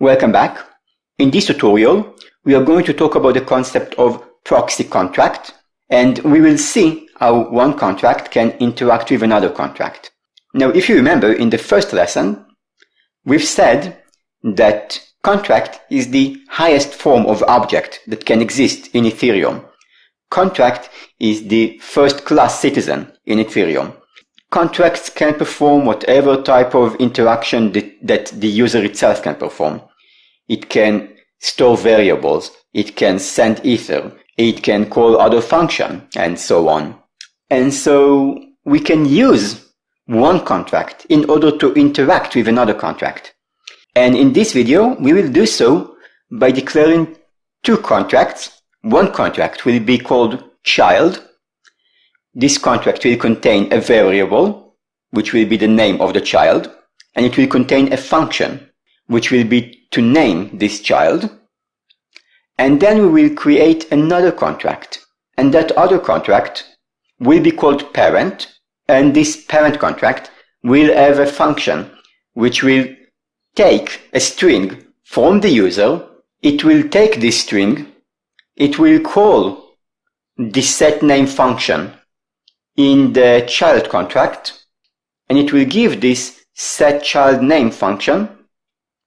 Welcome back. In this tutorial, we are going to talk about the concept of proxy contract and we will see how one contract can interact with another contract. Now, if you remember in the first lesson, we've said that contract is the highest form of object that can exist in Ethereum. Contract is the first class citizen in Ethereum. Contracts can perform whatever type of interaction that, that the user itself can perform. It can store variables, it can send ether, it can call other function, and so on. And so we can use one contract in order to interact with another contract. And in this video, we will do so by declaring two contracts. One contract will be called child. This contract will contain a variable, which will be the name of the child, and it will contain a function, which will be to name this child. And then we will create another contract. And that other contract will be called parent. And this parent contract will have a function which will take a string from the user. It will take this string. It will call the set name function in the child contract. And it will give this set child name function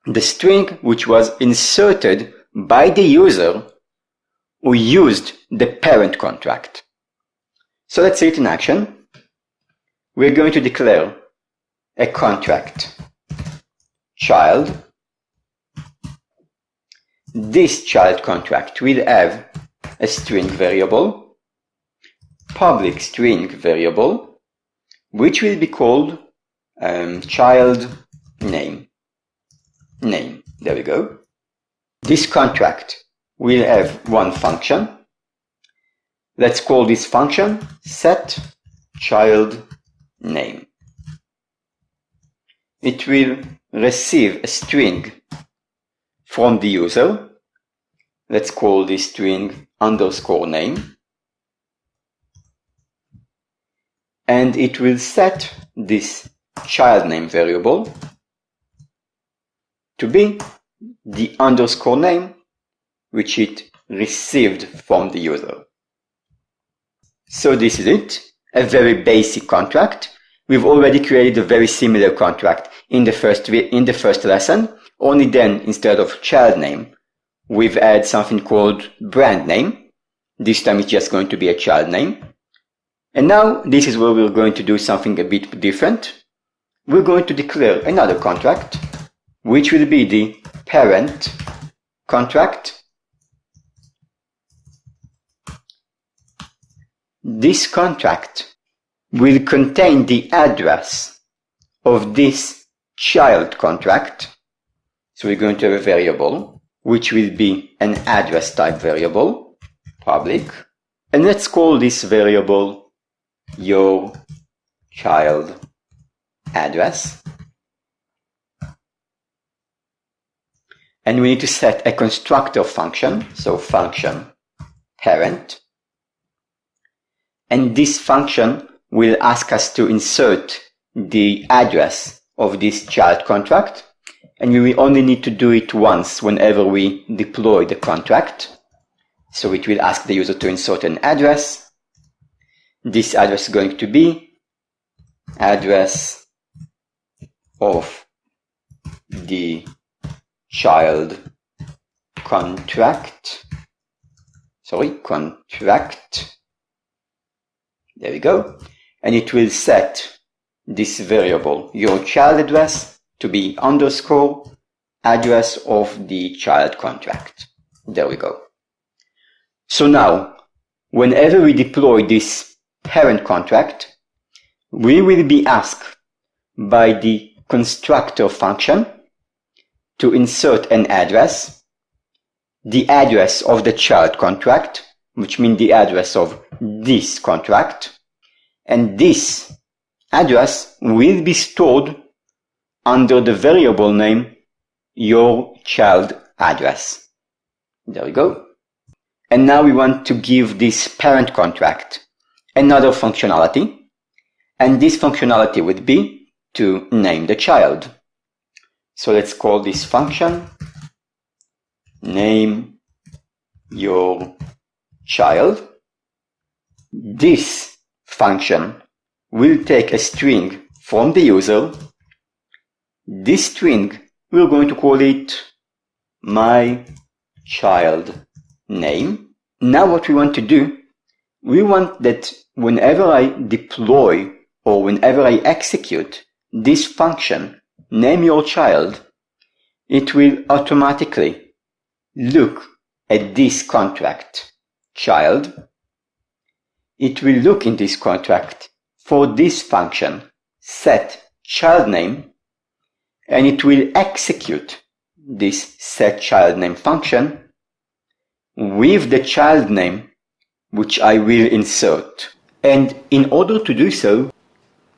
the string which was inserted by the user who used the parent contract. So let's see it in action. We're going to declare a contract child. This child contract will have a string variable, public string variable, which will be called um, child name name. There we go. This contract will have one function. Let's call this function set child name. It will receive a string from the user. Let's call this string underscore name. And it will set this child name variable to be the underscore name which it received from the user. So this is it, a very basic contract. We've already created a very similar contract in the first, in the first lesson, only then instead of child name, we've added something called brand name. This time it's just going to be a child name. And now this is where we're going to do something a bit different. We're going to declare another contract which will be the parent contract. This contract will contain the address of this child contract. So we're going to have a variable, which will be an address type variable, public. And let's call this variable your child address. And we need to set a constructor function, so function parent. And this function will ask us to insert the address of this child contract. And we only need to do it once whenever we deploy the contract. So it will ask the user to insert an address. This address is going to be address of the child contract. Sorry contract. There we go. And it will set this variable. Your child address to be underscore address of the child contract. There we go. So now whenever we deploy this parent contract we will be asked by the constructor function to insert an address, the address of the child contract, which means the address of this contract, and this address will be stored under the variable name your child address. There we go. And now we want to give this parent contract another functionality. And this functionality would be to name the child. So let's call this function name your child. This function will take a string from the user. This string, we're going to call it my child name. Now what we want to do, we want that whenever I deploy or whenever I execute this function, name your child, it will automatically look at this contract. Child. It will look in this contract for this function. Set child name. And it will execute this set child name function with the child name which I will insert. And in order to do so,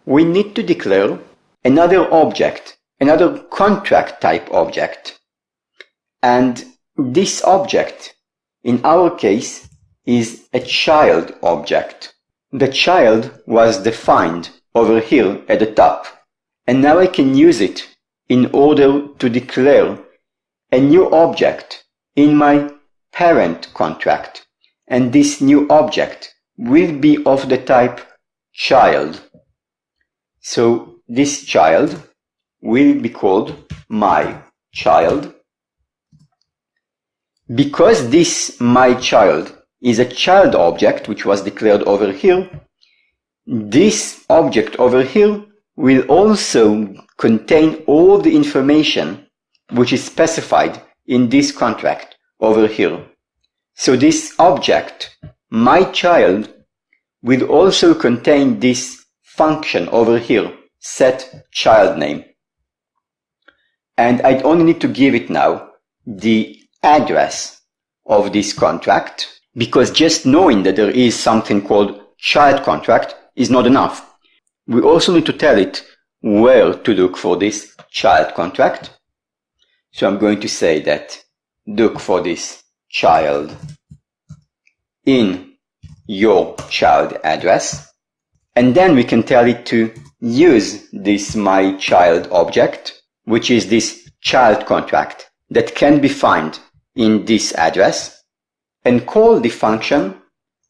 we need to declare another object, another contract type object. And this object, in our case, is a child object. The child was defined over here at the top. And now I can use it in order to declare a new object in my parent contract. And this new object will be of the type child. So this child will be called my child. Because this my child is a child object which was declared over here, this object over here will also contain all the information which is specified in this contract over here. So this object, my child, will also contain this function over here, set child name. And I only need to give it now the address of this contract because just knowing that there is something called child contract is not enough. We also need to tell it where to look for this child contract. So I'm going to say that look for this child in your child address. And then we can tell it to use this my child object, which is this child contract that can be found in this address and call the function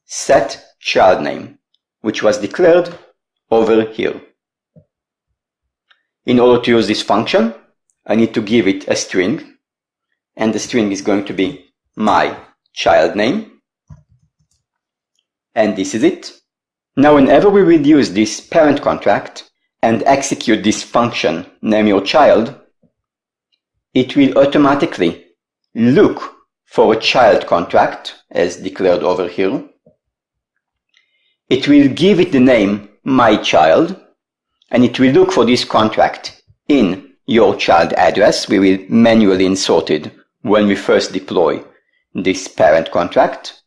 set child name which was declared over here. In order to use this function, I need to give it a string, and the string is going to be my child name. And this is it. Now whenever we will use this parent contract and execute this function name your child, it will automatically look for a child contract as declared over here it will give it the name my child and it will look for this contract in your child address. We will manually insert it when we first deploy this parent contract.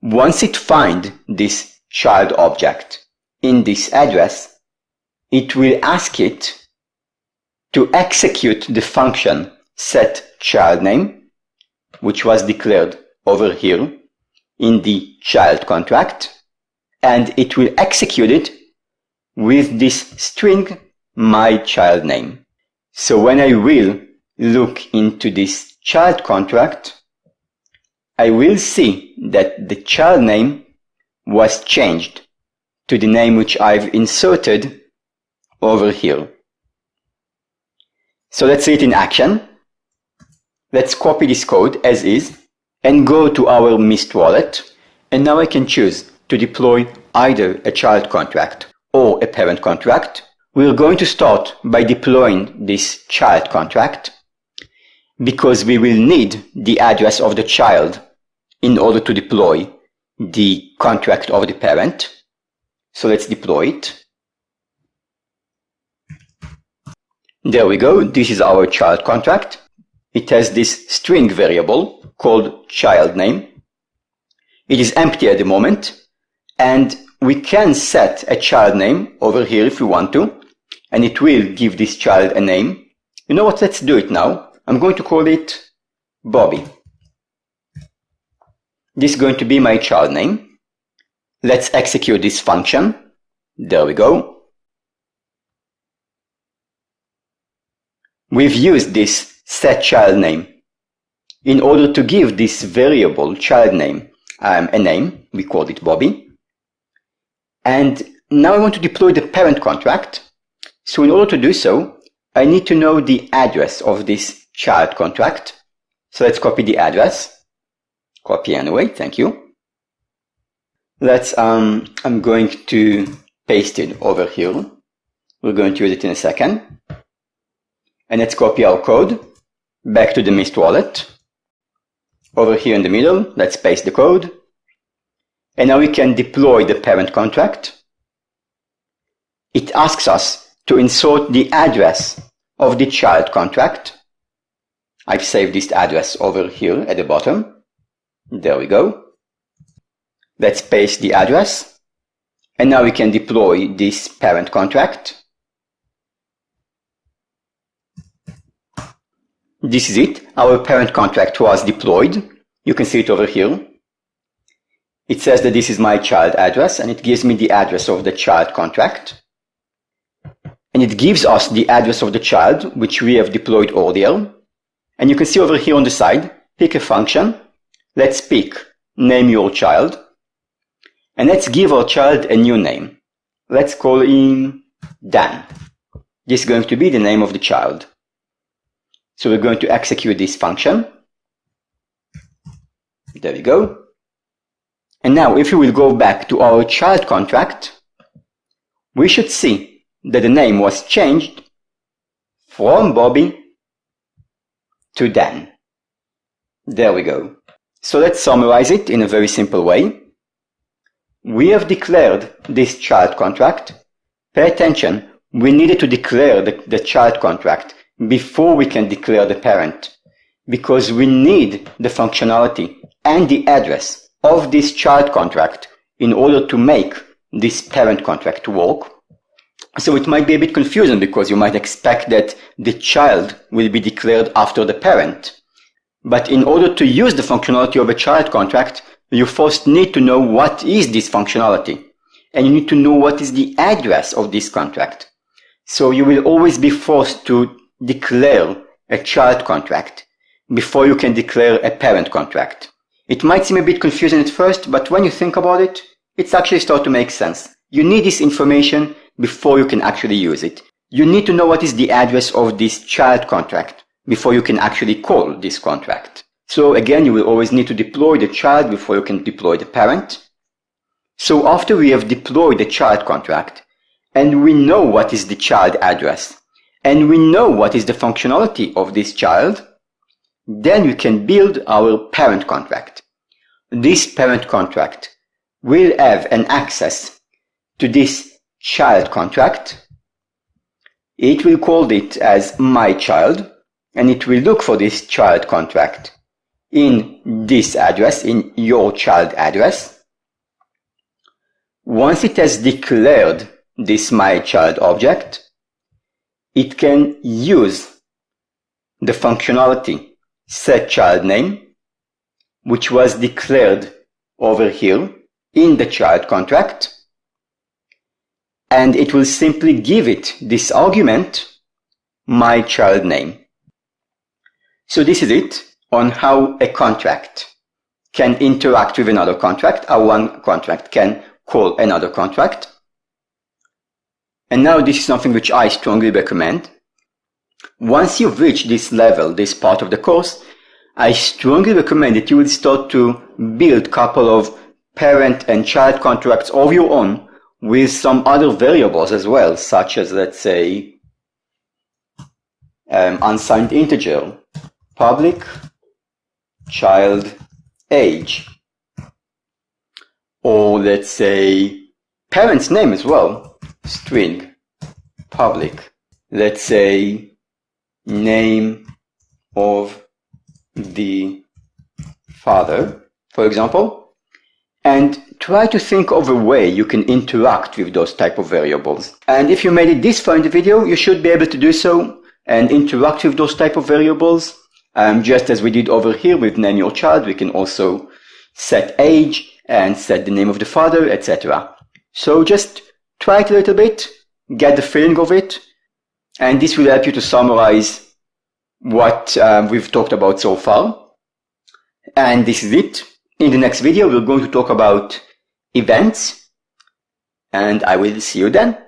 Once it find this child object in this address, it will ask it to execute the function set child name, which was declared over here in the child contract and it will execute it with this string my child name. So when I will look into this child contract, I will see that the child name was changed to the name which I've inserted over here. So let's see it in action. Let's copy this code as is and go to our Mist wallet. And now I can choose to deploy either a child contract or a parent contract. We're going to start by deploying this child contract because we will need the address of the child in order to deploy the contract of the parent. So let's deploy it. There we go. This is our child contract. It has this string variable called child name. It is empty at the moment and we can set a child name over here if we want to and it will give this child a name. You know what? Let's do it now. I'm going to call it Bobby. This is going to be my child name. Let's execute this function. There we go. We've used this set child name. In order to give this variable child name um, a name, we called it Bobby. And now I want to deploy the parent contract. So in order to do so, I need to know the address of this child contract. So let's copy the address. Copy anyway, thank you. Let's, um, I'm going to paste it over here. We're going to use it in a second. And let's copy our code back to the Mist wallet. Over here in the middle, let's paste the code. And now we can deploy the parent contract. It asks us to insert the address of the child contract. I've saved this address over here at the bottom. There we go. Let's paste the address. And now we can deploy this parent contract. This is it. Our parent contract was deployed. You can see it over here. It says that this is my child address and it gives me the address of the child contract. And it gives us the address of the child, which we have deployed earlier. And you can see over here on the side, pick a function. Let's pick name your child. And let's give our child a new name. Let's call him Dan. This is going to be the name of the child. So we're going to execute this function. There we go. And now if we will go back to our child contract, we should see that the name was changed from Bobby to Dan. There we go. So let's summarize it in a very simple way. We have declared this child contract. Pay attention, we needed to declare the, the child contract before we can declare the parent because we need the functionality and the address of this child contract in order to make this parent contract work. So it might be a bit confusing because you might expect that the child will be declared after the parent. But in order to use the functionality of a child contract, you first need to know what is this functionality. And you need to know what is the address of this contract. So you will always be forced to declare a child contract before you can declare a parent contract. It might seem a bit confusing at first, but when you think about it, it's actually start to make sense. You need this information before you can actually use it. You need to know what is the address of this child contract before you can actually call this contract. So again, you will always need to deploy the child before you can deploy the parent. So after we have deployed the child contract and we know what is the child address, and we know what is the functionality of this child, then we can build our parent contract. This parent contract will have an access to this child contract. It will call it as my child and it will look for this child contract in this address, in your child address. Once it has declared this my child object, it can use the functionality set child name, which was declared over here in the child contract. And it will simply give it this argument, my child name. So this is it on how a contract can interact with another contract, how one contract can call another contract. And now this is something which I strongly recommend. Once you've reached this level, this part of the course, I strongly recommend that you will start to build a couple of parent and child contracts of your own with some other variables as well, such as, let's say, um, unsigned integer, public, child, age, or let's say, parent's name as well, string public, let's say name of the father, for example, and try to think of a way you can interact with those type of variables. And if you made it this far in the video, you should be able to do so and interact with those type of variables. Um, just as we did over here with name your child, we can also set age and set the name of the father, etc. So just try it a little bit, get the feeling of it, and this will help you to summarize what uh, we've talked about so far. And this is it. In the next video, we're going to talk about events and I will see you then.